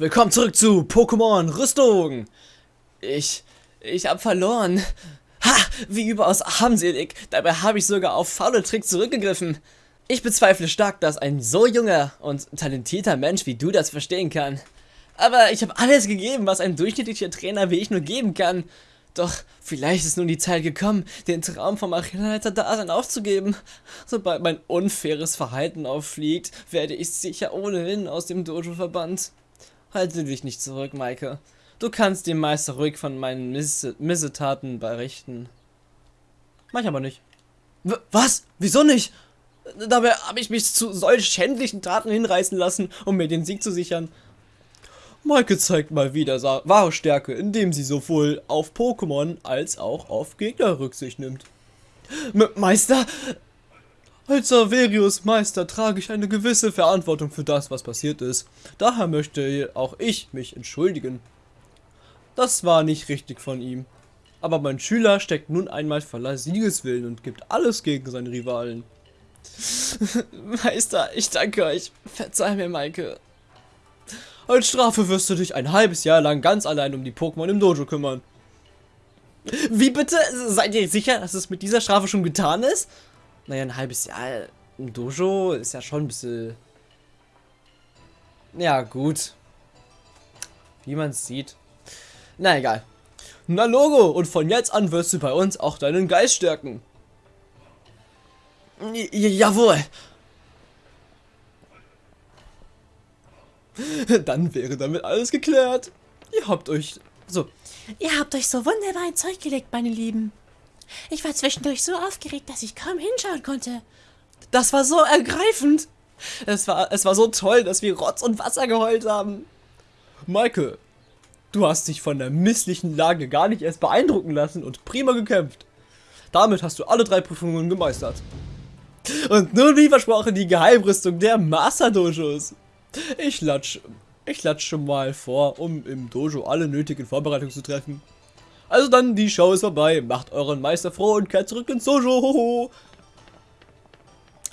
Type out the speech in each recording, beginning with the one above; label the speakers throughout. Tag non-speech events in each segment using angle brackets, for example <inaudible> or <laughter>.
Speaker 1: Willkommen zurück zu Pokémon Rüstung. Ich, ich hab verloren. Ha, wie überaus armselig. Dabei habe ich sogar auf faule Trick zurückgegriffen. Ich bezweifle stark, dass ein so junger und talentierter Mensch wie du das verstehen kann. Aber ich habe alles gegeben, was ein durchschnittlicher Trainer wie ich nur geben kann. Doch vielleicht ist nun die Zeit gekommen, den Traum vom Arenaleiter-Dasein aufzugeben. Sobald mein unfaires Verhalten auffliegt, werde ich sicher ohnehin aus dem Dojo verbannt. Halte dich nicht zurück, Maike. Du kannst dem Meister ruhig von meinen Miss Missetaten berichten. Mach ich aber nicht. W was? Wieso nicht? Dabei habe ich mich zu solch schändlichen Taten hinreißen lassen, um mir den Sieg zu sichern. Maike zeigt mal wieder wahre Stärke, indem sie sowohl auf Pokémon als auch auf Gegner Rücksicht nimmt. M Meister, als Saverius Meister trage ich eine gewisse Verantwortung für das, was passiert ist. Daher möchte auch ich mich entschuldigen. Das war nicht richtig von ihm. Aber mein Schüler steckt nun einmal voller Siegeswillen und gibt alles gegen seine Rivalen. <laughs> Meister, ich danke euch. Verzeih mir, Maike. Als Strafe wirst du dich ein halbes Jahr lang ganz allein um die Pokémon im Dojo kümmern. Wie bitte? Seid ihr sicher, dass es mit dieser Strafe schon getan ist? Naja, ein halbes Jahr im Dojo ist ja schon ein bisschen... Ja, gut. Wie man es sieht. Na egal. Na Logo, und von jetzt an wirst du bei uns auch deinen Geist stärken. J jawohl. <laughs> Dann wäre damit alles geklärt. Ihr habt euch... So.
Speaker 2: Ihr habt euch so wunderbar ein Zeug gelegt, meine Lieben. Ich war zwischendurch so aufgeregt, dass ich kaum hinschauen konnte.
Speaker 1: Das war so ergreifend. Es war, es war so toll, dass wir Rotz und Wasser geheult haben. Michael, du hast dich von der misslichen Lage gar nicht erst beeindrucken lassen und prima gekämpft. Damit hast du alle drei Prüfungen gemeistert. Und nun wie versprochen die Geheimrüstung der Master Dojos. Ich latsch, ich latsch schon mal vor, um im Dojo alle nötigen Vorbereitungen zu treffen. Also dann, die Show ist vorbei. Macht euren Meister froh und kehrt zurück ins Sojo. Hoho.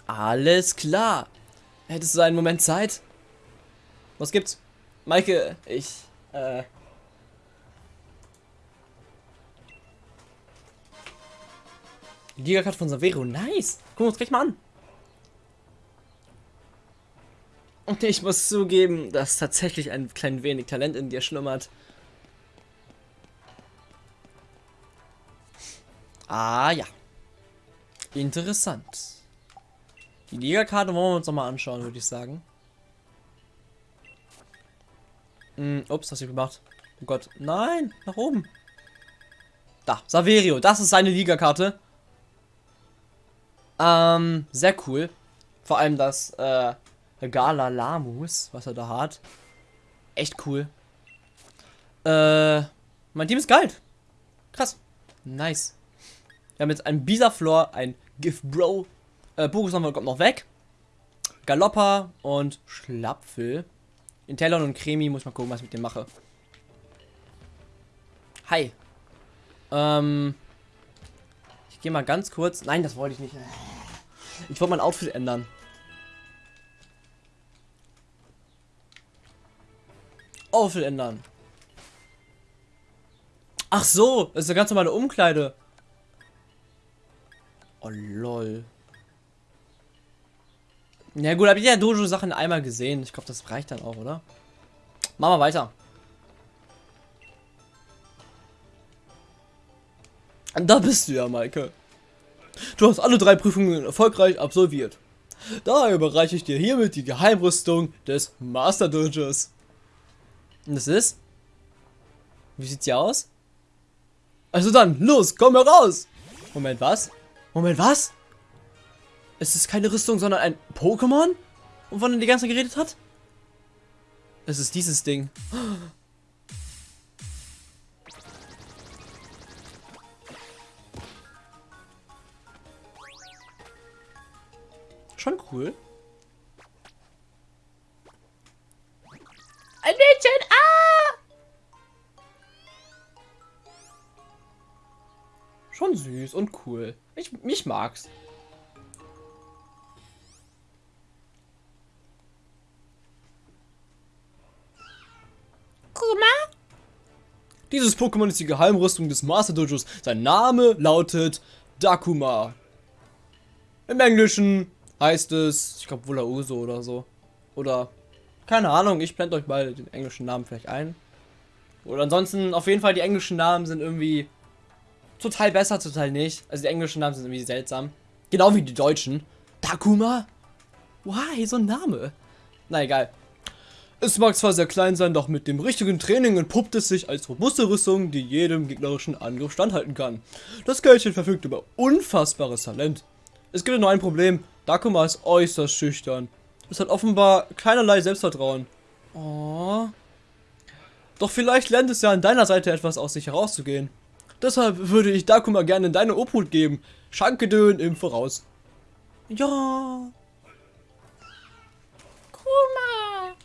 Speaker 1: Alles klar. Hättest du einen Moment Zeit? Was gibt's? Maike, ich, äh... Gigakarte von Savero, nice. Gucken wir uns gleich mal an. Und ich muss zugeben, dass tatsächlich ein klein wenig Talent in dir schlummert. Ah ja. Interessant. Die Liga-Karte wollen wir uns nochmal anschauen, würde ich sagen. Hm, ups, was ich gemacht? Oh Gott. Nein, nach oben. Da, Saverio, das ist seine Liga-Karte. Ähm, sehr cool. Vor allem das, äh, Gala Lamus, was er da hat. Echt cool. Äh, mein Team ist geil. Krass. Nice. Wir haben jetzt ein Bisaflor, ein Gift Bro. Äh, Bogus kommt noch weg. Galoppa und Schlapfel. Intellon und Cremi, muss mal gucken, was ich mit dem mache. Hi. Ähm. Ich gehe mal ganz kurz. Nein, das wollte ich nicht. Ich wollte mein Outfit ändern. Outfit ändern. Ach so, das ist eine ganz normale Umkleide. Oh, lol. Ja gut, habe ich ja Dojo-Sachen einmal gesehen. Ich glaube, das reicht dann auch, oder? Machen wir weiter. Da bist du ja, Maike. Du hast alle drei Prüfungen erfolgreich absolviert. Daher überreiche ich dir hiermit die Geheimrüstung des Master Dojos. Und das ist? Wie sieht's hier aus? Also dann, los, komm heraus! Moment, was? Moment, was? Es ist keine Rüstung, sondern ein Pokémon? Wovon er die ganze Zeit geredet hat? Es ist dieses Ding. Schon cool.
Speaker 2: Ein Mädchen! Ah!
Speaker 1: Schon süß und cool. Ich, mich mag's. Dieses Pokémon ist die Geheimrüstung des Master Dojos. Sein Name lautet Dakuma. Im Englischen heißt es, ich glaube Wulauso oder so. Oder, keine Ahnung, ich blende euch mal den englischen Namen vielleicht ein. Oder ansonsten, auf jeden Fall, die englischen Namen sind irgendwie total besser, total nicht. Also die englischen Namen sind irgendwie seltsam. Genau wie die deutschen. Dakuma? Why, so ein Name? Na egal. Es mag zwar sehr klein sein, doch mit dem richtigen Training entpuppt es sich als robuste Rüstung, die jedem gegnerischen Angriff standhalten kann. Das Kerlchen verfügt über unfassbares Talent. Es gibt nur ein Problem, Dakuma ist äußerst schüchtern. Es hat offenbar keinerlei Selbstvertrauen. Oh. Doch vielleicht lernt es ja an deiner Seite etwas aus sich herauszugehen. Deshalb würde ich Dakuma gerne in deine Obhut geben. Schankedön im Voraus. Ja.
Speaker 2: Kuma.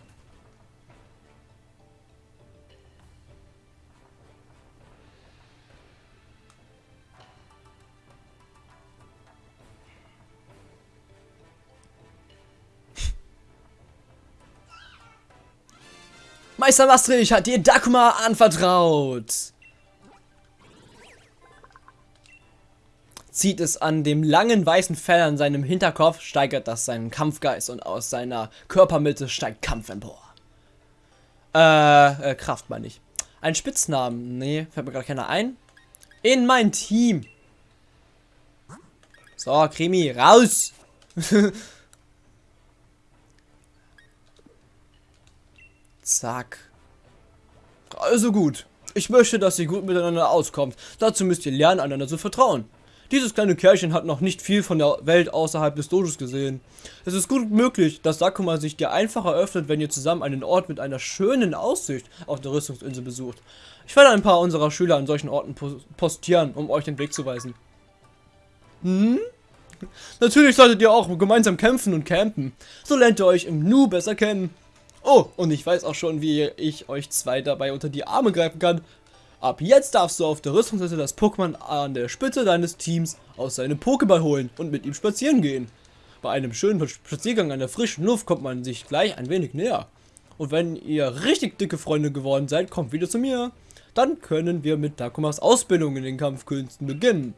Speaker 1: Meister Maastricht hat dir Dakuma anvertraut. Zieht es an dem langen weißen Fell an seinem Hinterkopf, steigert das seinen Kampfgeist und aus seiner Körpermitte steigt Kampf empor. Äh, äh Kraft meine ich. Ein Spitznamen. Nee, fällt mir gerade keiner ein. In mein Team. So, Krimi, raus! <laughs> Zack. Also gut. Ich möchte, dass ihr gut miteinander auskommt. Dazu müsst ihr lernen, einander zu vertrauen. Dieses kleine Kerlchen hat noch nicht viel von der Welt außerhalb des Dojos gesehen. Es ist gut möglich, dass Sakuma sich dir einfacher öffnet, wenn ihr zusammen einen Ort mit einer schönen Aussicht auf der Rüstungsinsel besucht. Ich werde ein paar unserer Schüler an solchen Orten postieren, um euch den Weg zu weisen. Hm? Natürlich solltet ihr auch gemeinsam kämpfen und campen. So lernt ihr euch im Nu besser kennen. Oh, und ich weiß auch schon, wie ich euch zwei dabei unter die Arme greifen kann. Ab jetzt darfst du auf der Rüstungsliste das Pokémon an der Spitze deines Teams aus seinem Pokéball holen und mit ihm spazieren gehen. Bei einem schönen Spaziergang an der frischen Luft kommt man sich gleich ein wenig näher. Und wenn ihr richtig dicke Freunde geworden seid, kommt wieder zu mir. Dann können wir mit Takumas Ausbildung in den Kampfkünsten beginnen.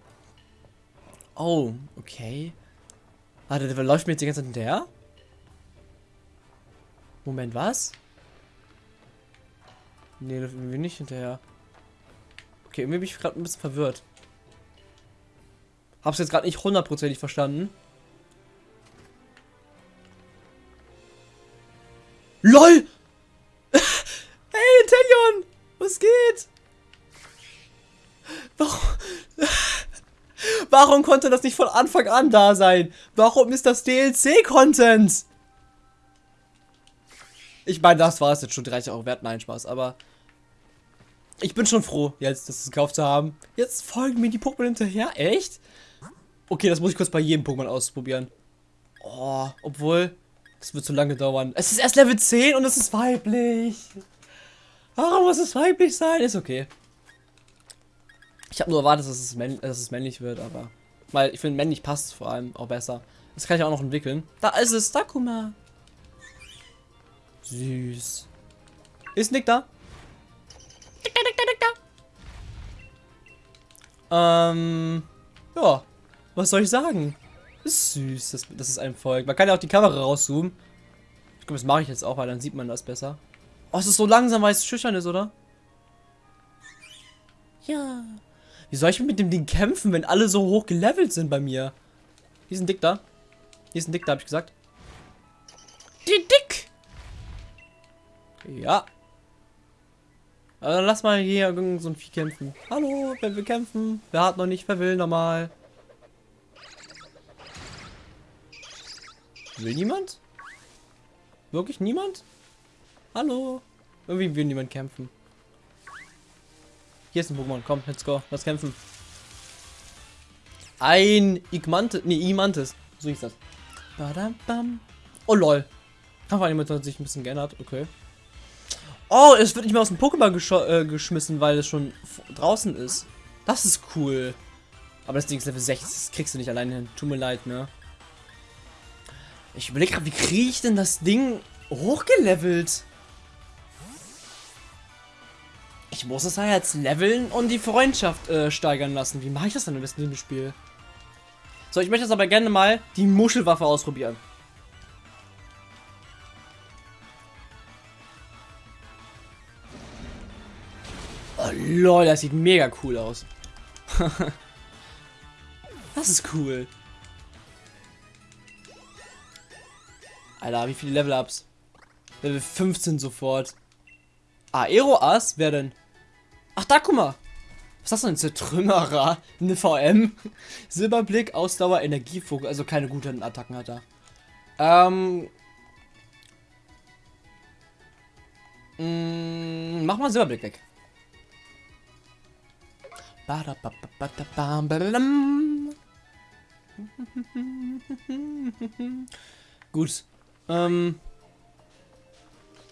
Speaker 1: Oh, okay. Warte, der läuft mir jetzt die ganze Zeit hinterher? Moment, was? Nee, läuft mir nicht hinterher. Okay, irgendwie bin ich gerade ein bisschen verwirrt. Hab's jetzt gerade nicht hundertprozentig verstanden. LOL! <laughs> hey, Telion! Was geht? Warum... <laughs> Warum konnte das nicht von Anfang an da sein? Warum ist das DLC-Content? Ich meine, das war es jetzt schon 30 Euro wert. Nein, Spaß, aber ich bin schon froh, jetzt das gekauft zu haben. Jetzt folgen mir die Pokémon hinterher. Echt? Okay, das muss ich kurz bei jedem Pokémon ausprobieren. Oh, obwohl, das wird zu lange dauern. Es ist erst Level 10 und es ist weiblich. Warum muss es weiblich sein? Ist okay. Ich habe nur erwartet, dass es, dass es, männlich wird, aber... Weil ich finde, männlich passt vor allem auch besser. Das kann ich auch noch entwickeln. Da ist es, Dakuma. Süß. Ist Nick da? Ähm, ja, was soll ich sagen? Ist süß, das, das ist ein Volk. Man kann ja auch die Kamera rauszoomen. Ich glaube, das mache ich jetzt auch, weil dann sieht man das besser. Oh, es ist so langsam, weil es schüchtern ist, oder?
Speaker 2: Ja.
Speaker 1: Wie soll ich mit dem Ding kämpfen, wenn alle so hoch gelevelt sind bei mir? Hier ist ein Dick da. Hier ist ein Dick da, habe ich gesagt.
Speaker 2: Die Dick!
Speaker 1: Ja, also lass mal hier irgend so ein Vieh kämpfen. Hallo, wer will kämpfen? Wer hat noch nicht? Wer will nochmal? Will niemand? Wirklich niemand? Hallo? Irgendwie will niemand kämpfen. Hier ist ein Pokémon. Komm, let's go. Lass kämpfen. Ein Igmantis. Nee, Imantis. So hieß das. Badam, Oh lol. Kampfanimation hat sich ein bisschen geändert. Okay. Oh, es wird nicht mehr aus dem Pokémon gesch äh, geschmissen, weil es schon draußen ist. Das ist cool. Aber das Ding ist Level 6, das kriegst du nicht alleine hin. Tut mir leid, ne? Ich überlege gerade, wie kriege ich denn das Ding hochgelevelt? Ich muss es ja jetzt leveln und die Freundschaft äh, steigern lassen. Wie mache ich das denn am besten in dem Spiel? So, ich möchte jetzt aber gerne mal die Muschelwaffe ausprobieren. Lol, das sieht mega cool aus. <laughs> das ist cool. Alter, wie viele Level-Ups? Level 15 sofort. Aero-Ass? Wer denn? Ach, da, guck mal. Was ist das denn? Zertrümmerer? Eine VM? <laughs> Silberblick, Ausdauer, Energiefokus. Also keine guten Attacken hat er. Ähm. Mh, mm, mach mal Silberblick weg. <laughs> Gut. Ähm.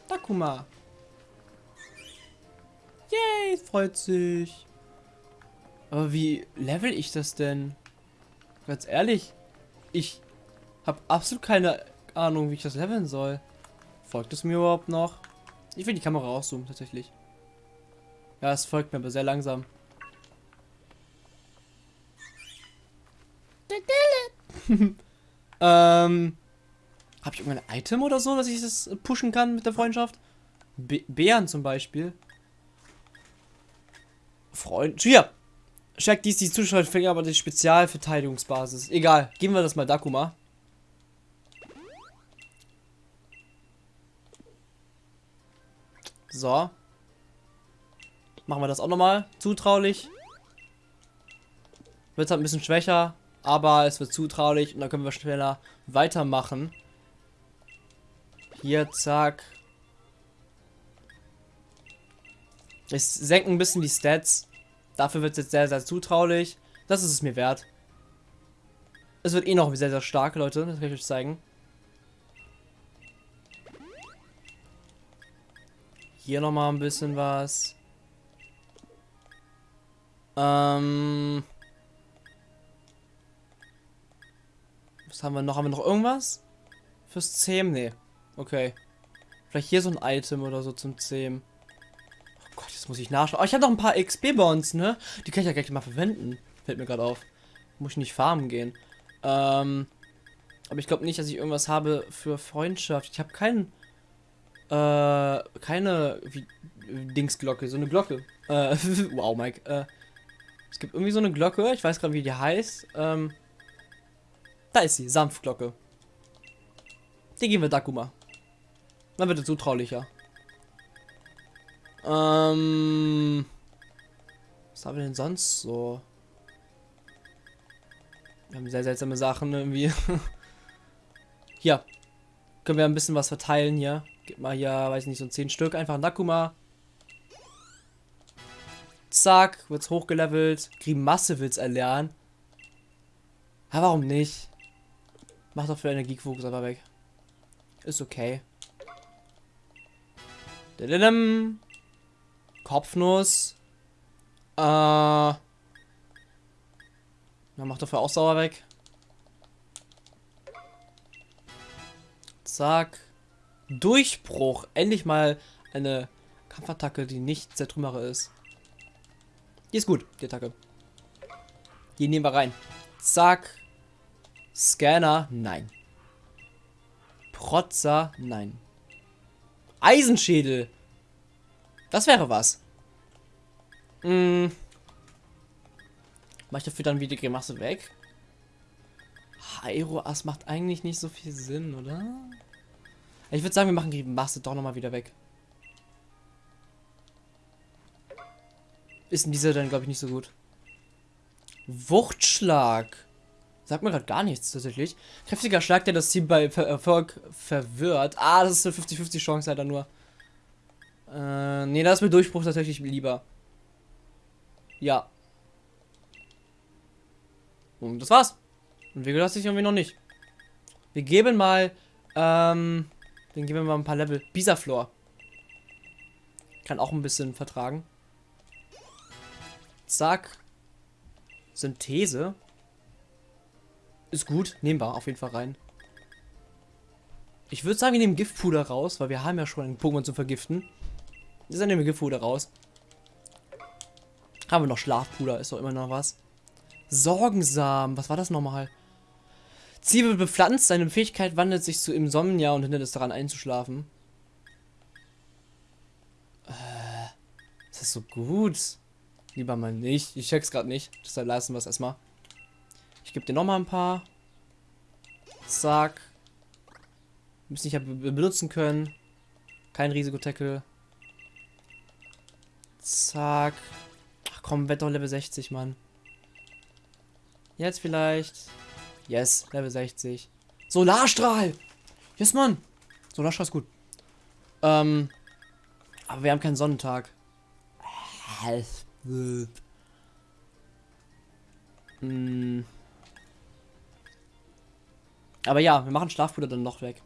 Speaker 1: Takuma. Yay, freut sich. Aber wie level ich das denn? Ganz ehrlich, ich habe absolut keine Ahnung, wie ich das leveln soll. Folgt es mir überhaupt noch? Ich will die Kamera rauszoomen, tatsächlich. Ja, es folgt mir, aber sehr langsam. <laughs> ähm, habe ich irgendein Item oder so, dass ich das pushen kann mit der Freundschaft? Bären zum Beispiel. Freund. Hier! Check dies die Zuschauerfänger, aber die Spezialverteidigungsbasis. Egal, geben wir das mal Dakuma. So. Machen wir das auch nochmal. Zutraulich. Wird halt ein bisschen schwächer, aber es wird zutraulich und dann können wir schneller weitermachen. Hier, zack. Es senken ein bisschen die Stats. Dafür wird es jetzt sehr, sehr zutraulich. Das ist es mir wert. Es wird eh noch sehr, sehr stark, Leute. Das kann ich euch zeigen. Hier nochmal ein bisschen was. Ähm... Was haben wir noch? Haben wir noch irgendwas? Fürs Zähmen? Nee. Okay. Vielleicht hier so ein Item oder so zum Zähmen. Oh Gott, jetzt muss ich nachschauen. Oh, ich habe noch ein paar XP-Bonds, ne? Die kann ich ja gleich mal verwenden. Fällt mir gerade auf. Muss ich nicht farmen gehen. Ähm. Aber ich glaube nicht, dass ich irgendwas habe für Freundschaft. Ich habe keinen. Äh, keine wie, Dingsglocke, so eine Glocke. Äh, <laughs> wow, Mike. Äh, es gibt irgendwie so eine Glocke, ich weiß gerade, wie die heißt. Ähm, da ist sie, Sanftglocke. Die geben wir Dakuma. Dann wird er zutraulicher. Ähm. Was haben wir denn sonst so? Wir haben sehr seltsame Sachen irgendwie. <laughs> hier. Können wir ein bisschen was verteilen hier. Gib mal hier, weiß nicht, so 10 Stück. Einfach ein Dakuma. Zack, wird's hochgelevelt. Grimasse will's erlernen. Ja, warum nicht? Mach doch für Energiefokus aber weg. Ist okay. Dadadam. Kopfnuss. Äh. Dann macht dafür auch sauer weg. Zack. Durchbruch. Endlich mal eine Kampfattacke, die nicht Zertrümmere ist. Die ist gut, die Attacke. Die nehmen wir rein. Zack. Scanner, nein. Protzer, nein. Eisenschädel. Das wäre was. Hm. Mach ich dafür dann wieder die Grimasse weg? Aero-Ass macht eigentlich nicht so viel Sinn, oder? Ich würde sagen, wir machen die Grimasse doch nochmal wieder weg. Ist in dieser dann, glaube ich, nicht so gut. Wuchtschlag. Sagt mir gerade gar nichts tatsächlich. Kräftiger Schlag, der das Team bei Erfolg verwirrt. Ah, das ist eine 50-50 Chance leider nur. Äh, nee, da ist mir Durchbruch tatsächlich lieber. Ja. Und das war's. Und wir lasse ich irgendwie noch nicht. Wir geben mal, ähm, den geben wir mal ein paar Level. Bisaflor. Kann auch ein bisschen vertragen. Zack. Synthese. Ist gut, nehmen wir auf jeden Fall rein. Ich würde sagen, wir nehmen Giftpuder raus, weil wir haben ja schon einen Pokémon zu vergiften. Deshalb nehmen wir Giftpuder raus. Haben wir noch Schlafpuder, ist doch immer noch was. Sorgensamen, was war das nochmal? Wird bepflanzt, seine Fähigkeit wandelt sich zu Insomnia und hindert es daran einzuschlafen. Äh, ist das so gut? Lieber mal nicht. Ich check's gerade nicht. Deshalb lassen wir es erstmal. Ich gebe dir nochmal ein paar. Zack. Müssen nicht benutzen können. Kein Risikotackle. Zack. Ach komm, Wetter Level 60, Mann. Jetzt vielleicht. Yes, Level 60. Solarstrahl! Yes, Mann! Solarstrahl ist gut. Ähm. Aber wir haben keinen Sonnentag. Hm. Aber ja, wir machen Schlafpuder dann noch weg.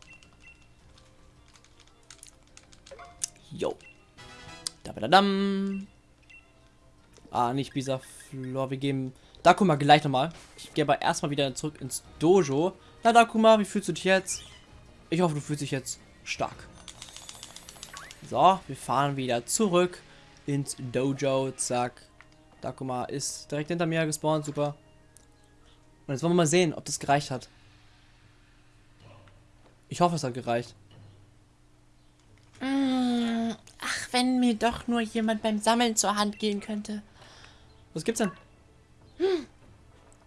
Speaker 1: Jo. Da dam. Ah, nicht Bisaflor. Wir geben Dakuma gleich nochmal. Ich gehe aber erstmal wieder zurück ins Dojo. Na, Dakuma, wie fühlst du dich jetzt? Ich hoffe, du fühlst dich jetzt stark. So, wir fahren wieder zurück ins Dojo. Zack. Dakuma ist direkt hinter mir gespawnt. Super. Und jetzt wollen wir mal sehen, ob das gereicht hat. Ich hoffe, es hat gereicht.
Speaker 2: Mm, ach, wenn mir doch nur jemand beim Sammeln zur Hand gehen könnte.
Speaker 1: Was gibt's denn?
Speaker 2: Hm.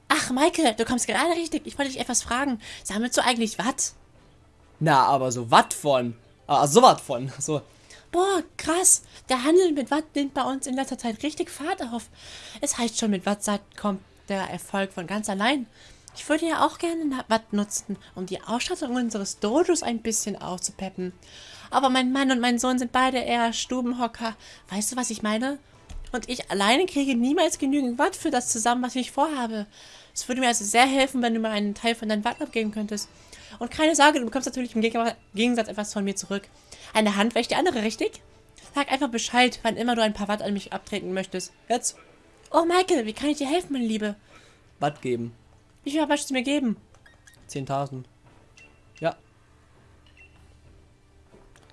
Speaker 2: Ach, Michael, du kommst gerade richtig. Ich wollte dich etwas fragen. Sammelst du eigentlich Watt?
Speaker 1: Na, aber so Watt von. Ah, so Watt von. So.
Speaker 2: Boah, krass. Der Handel mit Watt nimmt bei uns in letzter Zeit richtig Fahrt auf. Es heißt schon, mit Wattzeit kommt der Erfolg von ganz allein. Ich würde ja auch gerne Watt nutzen, um die Ausstattung unseres Dojos ein bisschen aufzupeppen. Aber mein Mann und mein Sohn sind beide eher Stubenhocker. Weißt du, was ich meine? Und ich alleine kriege niemals genügend Watt für das zusammen, was ich vorhabe. Es würde mir also sehr helfen, wenn du mir einen Teil von deinem Watt abgeben könntest. Und keine Sorge, du bekommst natürlich im Gegensatz etwas von mir zurück. Eine Hand wäscht die andere, richtig? Sag einfach Bescheid, wann immer du ein paar Watt an mich abtreten möchtest. Jetzt. Oh, Michael, wie kann ich dir helfen, meine Liebe?
Speaker 1: Watt geben.
Speaker 2: Wie viel möchtest du mir geben?
Speaker 1: 10.000. Ja.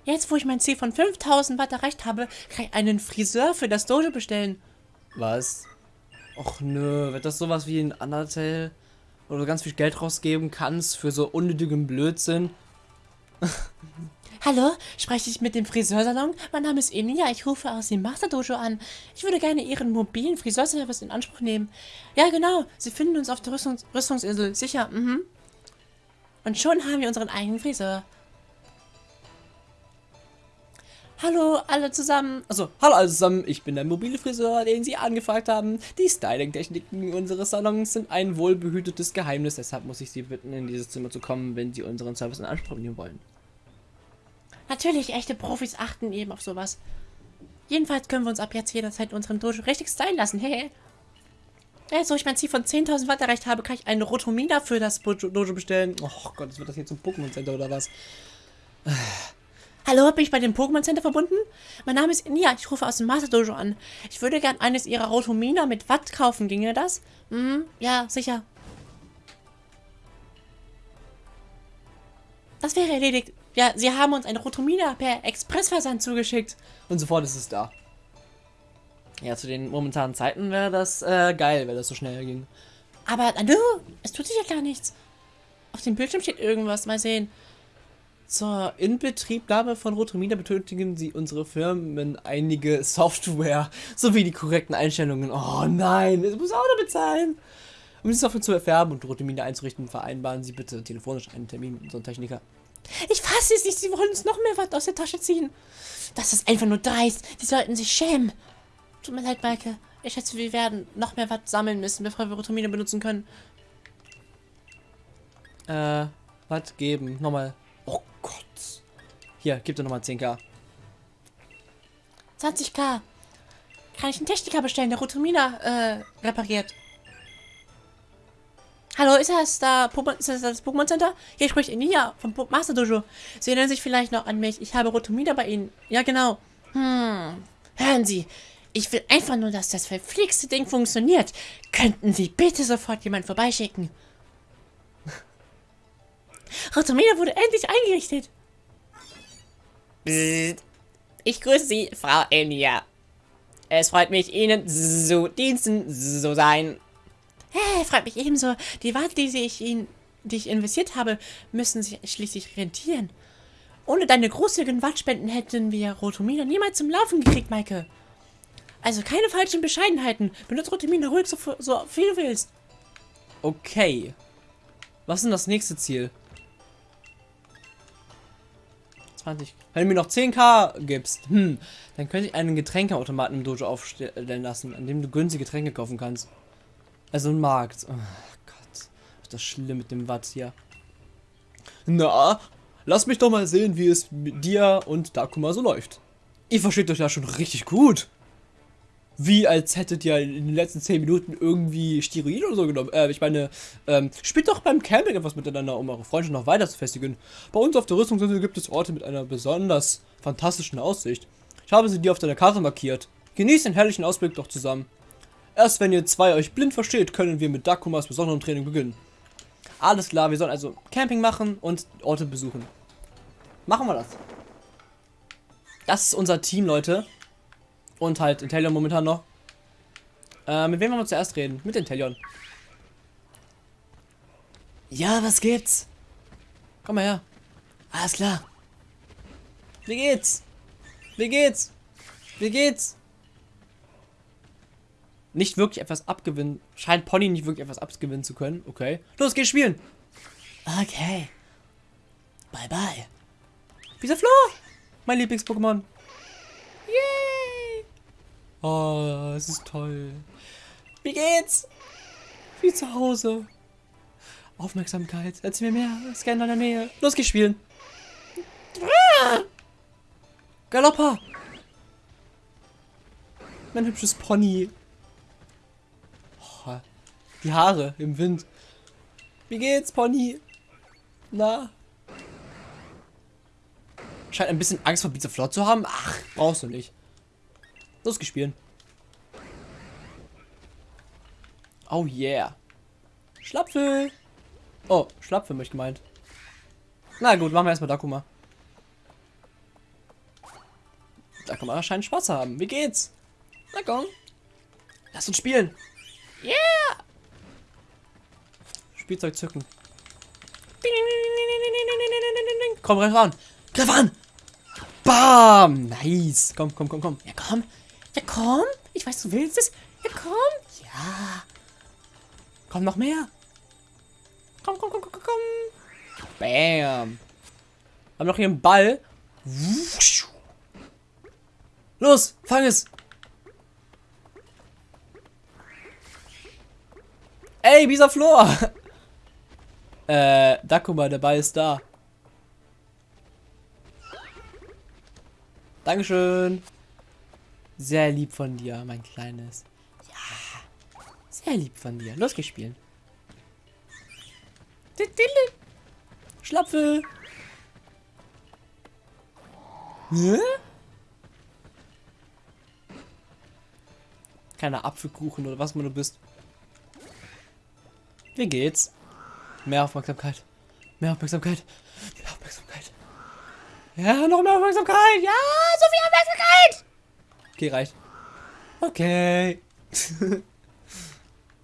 Speaker 2: Jetzt, wo ich mein Ziel von 5000 Watt erreicht habe, kann ich einen Friseur für das Dojo bestellen.
Speaker 1: Was? Och nö, wird das sowas wie ein Undertale? Wo du ganz viel Geld rausgeben kannst für so unnötigen Blödsinn? <laughs>
Speaker 2: Hallo, spreche ich mit dem Friseursalon? Mein Name ist Enia, ich rufe aus dem Master Dojo an. Ich würde gerne Ihren mobilen Friseurservice in Anspruch nehmen. Ja, genau, Sie finden uns auf der Rüstungs Rüstungsinsel, sicher, mhm. Und schon haben wir unseren eigenen Friseur. Hallo alle zusammen.
Speaker 1: Also, hallo alle zusammen. Ich bin der mobile Friseur, den Sie angefragt haben. Die Styling-Techniken unseres Salons sind ein wohlbehütetes Geheimnis. Deshalb muss ich Sie bitten, in dieses Zimmer zu kommen, wenn Sie unseren Service in Anspruch nehmen wollen.
Speaker 2: Natürlich, echte Profis achten eben auf sowas. Jedenfalls können wir uns ab jetzt jederzeit in unserem Dojo richtig stylen lassen. Hey. Ja, so ich mein Ziel von 10.000 Watt erreicht habe, kann ich einen Rotomina für das Dojo bestellen.
Speaker 1: Oh Gott, wird das hier zum Pokémon Center oder was?
Speaker 2: Hallo, bin ich bei dem Pokémon Center verbunden? Mein Name ist Nia, ich rufe aus dem Master Dojo an. Ich würde gern eines ihrer Rotomina mit Watt kaufen, ginge das? Hm, ja, sicher. Das wäre erledigt. Ja, sie haben uns eine Rotomina per Expressversand zugeschickt.
Speaker 1: Und sofort ist es da. Ja, zu den momentanen Zeiten wäre das äh, geil, wenn das so schnell ging.
Speaker 2: Aber, hallo, es tut sich ja gar nichts. Auf dem Bildschirm steht irgendwas, mal sehen.
Speaker 1: Zur Inbetriebnahme von Rotomina benötigen sie unsere Firmen einige Software sowie die korrekten Einstellungen. Oh nein, es muss auch noch bezahlen. Um die Software zu erfärben und Rotomina einzurichten, vereinbaren Sie bitte telefonisch einen Termin mit unserem Techniker.
Speaker 2: Ich fasse es nicht, Sie wollen uns noch mehr was aus der Tasche ziehen. Das ist einfach nur dreist. Sie sollten sich schämen. Tut mir leid, Maike. Ich schätze, wir werden noch mehr was sammeln müssen, bevor wir Rotomina benutzen können.
Speaker 1: Äh, was geben? Nochmal. Oh Gott. Hier, gib dir nochmal 10k.
Speaker 2: 20k. Kann ich einen Techniker bestellen, der Rotomina äh, repariert? Hallo, ist das, da, ist das das Pokémon Center? Hier spricht Enia vom Master Dojo. Sie erinnern sich vielleicht noch an mich. Ich habe Rotomina bei Ihnen. Ja, genau. Hm. Hören Sie, ich will einfach nur, dass das verflixte Ding funktioniert. Könnten Sie bitte sofort jemanden vorbeischicken? <laughs> Rotomina wurde endlich eingerichtet.
Speaker 3: Psst. Ich grüße Sie, Frau Enya.
Speaker 1: Es freut mich, Ihnen zu Diensten zu sein.
Speaker 2: Hey, freut mich ebenso. Die Warte, die ich Ihnen, die ich investiert habe, müssen sich schließlich rentieren. Ohne deine großzügigen Wattspenden hätten wir Rotomina niemals zum Laufen gekriegt, Maike. Also keine falschen Bescheidenheiten. Benutze Rotomina ruhig so, so viel du willst.
Speaker 1: Okay. Was ist denn das nächste Ziel? 20. Wenn du mir noch 10k gibst, hm, dann könnte ich einen Getränkeautomaten im Dojo aufstellen lassen, an dem du günstige Getränke kaufen kannst. Also ein Markt. Oh Gott. Ist das schlimm mit dem Watt hier. Na, lass mich doch mal sehen, wie es mit dir und Dakuma so läuft. Ihr versteht euch ja schon richtig gut. Wie als hättet ihr in den letzten 10 Minuten irgendwie Steroid oder so genommen. Äh, ich meine, ähm, spielt doch beim Camping etwas miteinander, um eure Freundschaft noch weiter zu festigen. Bei uns auf der Rüstungsinsel gibt es Orte mit einer besonders fantastischen Aussicht. Ich habe sie dir auf deiner Karte markiert. Genießt den herrlichen Ausblick doch zusammen. Erst wenn ihr zwei euch blind versteht, können wir mit Dakumas besonderem Training beginnen. Alles klar, wir sollen also Camping machen und Orte besuchen. Machen wir das. Das ist unser Team, Leute. Und halt Intellion momentan noch. Äh, mit wem wollen wir zuerst reden? Mit Intellion. Ja, was gibt's? Komm mal her. Alles klar. Wie geht's? Wie geht's? Wie geht's? Nicht wirklich etwas abgewinnen. Scheint Pony nicht wirklich etwas abgewinnen zu können. Okay. Los, geh spielen. Okay. Bye, bye. Dieser Flo. Mein Lieblings-Pokémon. Yay. Oh, es ist toll. Wie geht's? Wie zu Hause. Aufmerksamkeit. Erzähl mir mehr. Scan in deiner Nähe. Los, geh spielen. Galoppa. Mein hübsches Pony. Die Haare im Wind. Wie geht's, Pony? Na? Scheint ein bisschen Angst vor Pizza Flot zu haben. Ach, brauchst du nicht. Los, gespielt. Oh yeah. Schlapfel. Oh, Schlapfel möchte gemeint. Na gut, machen wir erstmal Dakuma. Dakuma scheint Spaß zu haben. Wie geht's? Na komm. Lass uns spielen. Yeah. Spielzeug zücken. Komm, greif an. Greif an. Bam. Nice. Komm, komm, komm, komm.
Speaker 2: Ja, komm. Ja, komm. Ich weiß, du willst es. Ja, komm.
Speaker 1: Ja. Komm, noch mehr. Komm, komm, komm, komm, komm. Bam. Haben noch hier einen Ball. Los, fang es. Ey, dieser Flor. <laughs> äh, da guck mal, der Ball ist da. Dankeschön. Sehr lieb von dir, mein Kleines. Ja, sehr lieb von dir. Los, geh spielen. Schlapfel. Hä? Kleiner Apfelkuchen oder was man du bist. Wie geht's? Mehr Aufmerksamkeit. Mehr Aufmerksamkeit. Mehr Aufmerksamkeit. Ja, noch mehr Aufmerksamkeit. Ja, so viel Aufmerksamkeit. Okay, reicht. Okay. <laughs>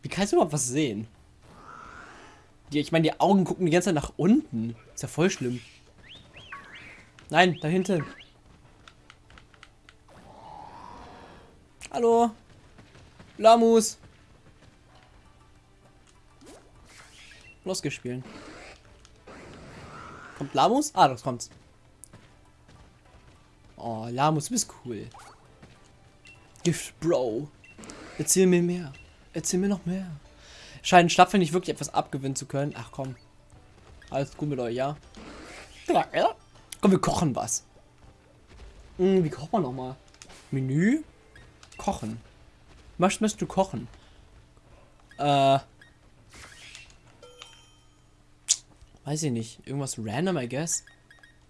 Speaker 1: Wie kannst du überhaupt was sehen? Die, ich meine, die Augen gucken die ganze Zeit nach unten. Ist ja voll schlimm. Nein, da hinten. Hallo. Lamus. Losgespielt. Kommt Lamus? Ah, das kommt's. Oh, Lamus, du bist cool. Gift, Bro. Erzähl mir mehr. Erzähl mir noch mehr. Scheinen Schlapfen nicht wirklich etwas abgewinnen zu können. Ach komm. Alles gut mit euch, ja? Ja, ja. Komm, wir kochen was. Hm, wie kocht man nochmal? Menü? Kochen. Was möchtest du kochen? Äh. Weiß ich nicht. Irgendwas random, I guess.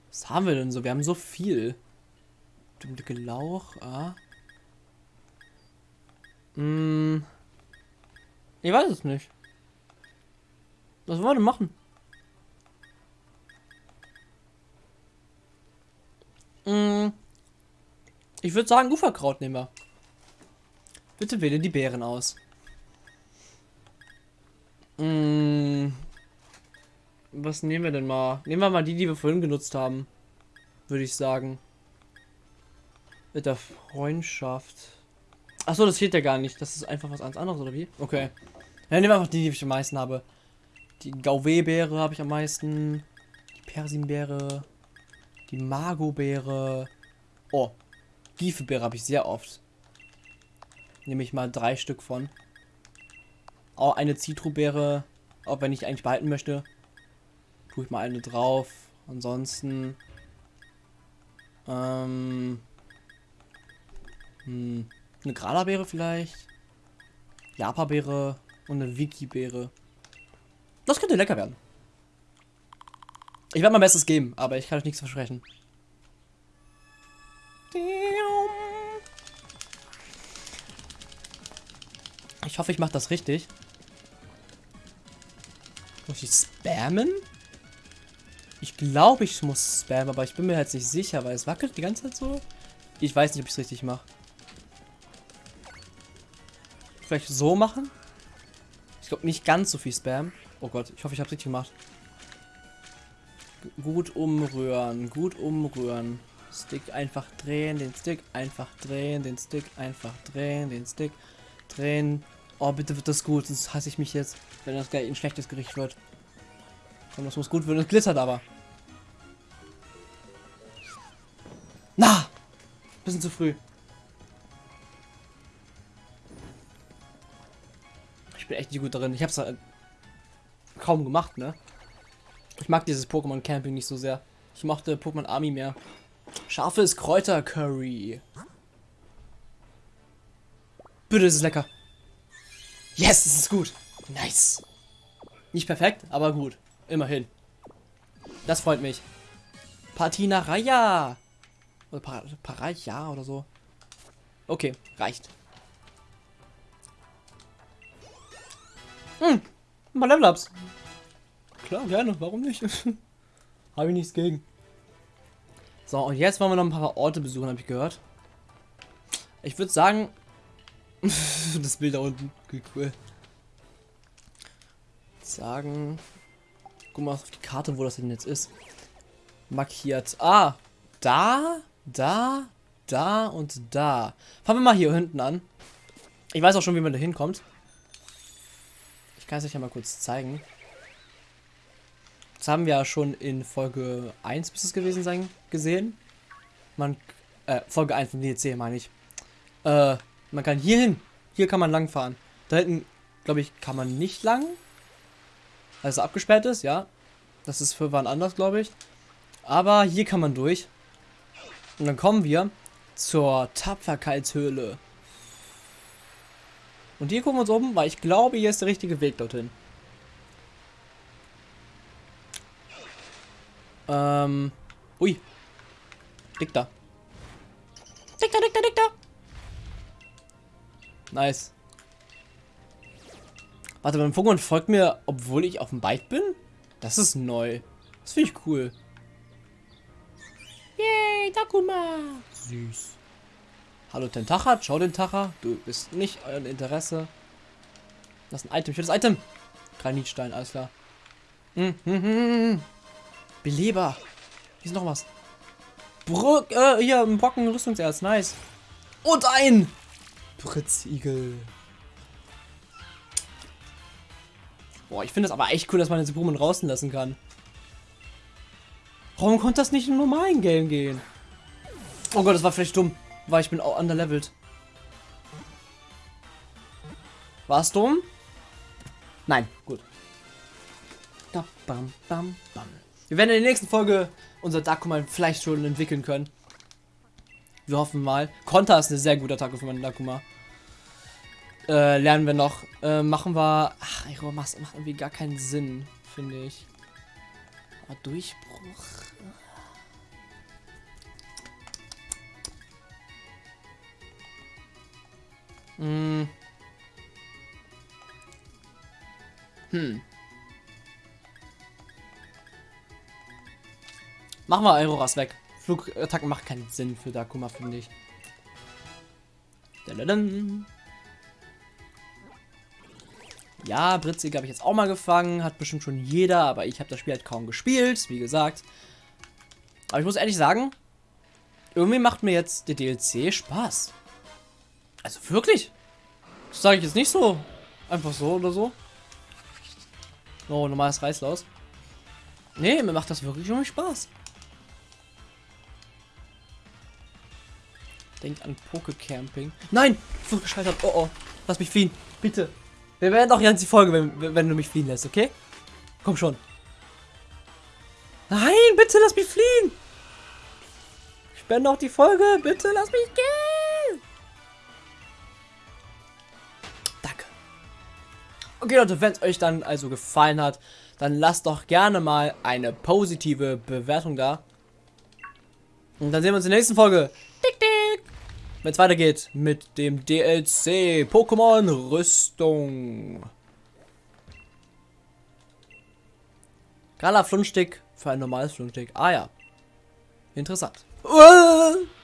Speaker 1: Was haben wir denn so? Wir haben so viel. Dicke Lauch, ah. Hm. Ich weiß es nicht. Was wollen wir denn machen? Hm. Ich würde sagen, Uferkraut nehmen wir. Bitte wähle die Bären aus. Mm, was nehmen wir denn mal? Nehmen wir mal die, die wir vorhin genutzt haben. Würde ich sagen. Mit der Freundschaft. Achso, das fehlt ja gar nicht. Das ist einfach was anderes, oder wie? Okay. Dann nehmen wir einfach die, die ich am meisten habe. Die Gauwe-Beere habe ich am meisten. Die Persimbeere. Die Mago-Beere. Oh. Giefebeere habe ich sehr oft. Nehme ich mal drei Stück von. Auch eine Zitrobeere. Auch wenn ich eigentlich behalten möchte. Tue ich mal eine drauf. Ansonsten. Ähm. Hm, eine Granabeere vielleicht. Japabeere und eine Wiki-Beere. Das könnte lecker werden. Ich werde mein Bestes geben, aber ich kann euch nichts versprechen. Ich hoffe, ich mache das richtig. Muss ich spammen? Ich glaube, ich muss spammen, aber ich bin mir jetzt nicht sicher, weil es wackelt die ganze Zeit so. Ich weiß nicht, ob ich es richtig mache. Vielleicht so machen? Ich glaube nicht ganz so viel Spam. Oh Gott, ich hoffe, ich habe richtig gemacht. G gut umrühren, gut umrühren. Stick einfach drehen, den Stick einfach drehen, den Stick einfach drehen, den Stick drehen. Oh, bitte wird das gut, sonst hasse ich mich jetzt, wenn das gleich ein schlechtes Gericht wird. Und das muss gut werden, es glitzert aber. Bisschen zu früh. Ich bin echt nicht gut darin. Ich hab's halt kaum gemacht, ne? Ich mag dieses Pokémon Camping nicht so sehr. Ich mochte Pokémon Army mehr. Scharfes Kräutercurry. Bitte, ist es lecker. Yes, es ist gut. Nice. Nicht perfekt, aber gut. Immerhin. Das freut mich. Patina Raya. Oder pa Paraya oder so. Okay, reicht. Hm, mal Level-Ups. Klar, gerne, warum nicht? <laughs> habe ich nichts gegen. So, und jetzt wollen wir noch ein paar Orte besuchen, habe ich gehört. Ich würde sagen, <laughs> das Bild da unten, cool. Sagen, guck mal auf die Karte, wo das denn jetzt ist. Markiert. Ah, da, da, da und da. Fangen wir mal hier hinten an. Ich weiß auch schon, wie man da hinkommt. Ich kann es euch ja mal kurz zeigen. Das haben wir ja schon in Folge 1 bis es gewesen sein gesehen. Man, äh, Folge 1 von DLC meine ich. Äh, man kann hier hin. Hier kann man lang fahren. Da hinten, glaube ich, kann man nicht lang. Also abgesperrt ist, ja. Das ist für wann anders, glaube ich. Aber hier kann man durch. Und dann kommen wir zur Tapferkeitshöhle. Und hier gucken wir uns um, weil ich glaube, hier ist der richtige Weg dorthin. Ähm. Ui. Dick da. Dick da, dick da, dick da. Nice. Warte, mein Pokémon folgt mir, obwohl ich auf dem Bike bin? Das ist neu. Das finde ich cool. Yay, Takuma. Süß. Hallo Tentacha, schau den Tacha. Du bist nicht euer Interesse. Das ist ein Item, schönes Item. Granitstein, alles klar. Hm, hm, hm, hm. Beleber. Hier ist noch was. Brück, äh, hier, ein Brocken Rüstungserz, nice. Und ein Britzigel. Boah, ich finde es aber echt cool, dass man jetzt Pokémon draußen lassen kann. Warum konnte das nicht im normalen Game gehen? Oh Gott, das war vielleicht dumm, weil ich bin auch underlevelt. War es dumm? Nein, gut. Da, bam, bam, bam. Wir werden in der nächsten Folge unser Dakuma vielleicht schon entwickeln können. Wir hoffen mal. Konter ist eine sehr gute Attacke für meinen Dakuma. Äh, lernen wir noch. Äh, machen wir. Ach, Aero macht, macht irgendwie gar keinen Sinn, finde ich. Aber Durchbruch. Hm. Hm. Machen wir Auroras weg. Flugattacken macht keinen Sinn für Dakuma, finde ich. Ja, Britzig habe ich jetzt auch mal gefangen. Hat bestimmt schon jeder, aber ich habe das Spiel halt kaum gespielt, wie gesagt. Aber ich muss ehrlich sagen, irgendwie macht mir jetzt der DLC Spaß. Also wirklich. Das sage ich jetzt nicht so. Einfach so oder so. Oh, normales Reißlaus. Nee, mir macht das wirklich irgendwie Spaß. Denkt an Pokecamping. Nein! So gescheitert. Oh oh. Lass mich fliehen. Bitte. Wir werden auch die Folge, wenn, wenn du mich fliehen lässt, okay? Komm schon. Nein, bitte lass mich fliehen. Ich bin noch die Folge. Bitte lass mich gehen. Danke. Okay, Leute, wenn es euch dann also gefallen hat, dann lasst doch gerne mal eine positive Bewertung da. Und dann sehen wir uns in der nächsten Folge. Wenn es weitergeht mit dem DLC Pokémon Rüstung. Gala Flunstick für ein normales Flunstick. Ah ja. Interessant. Uh! <laughs>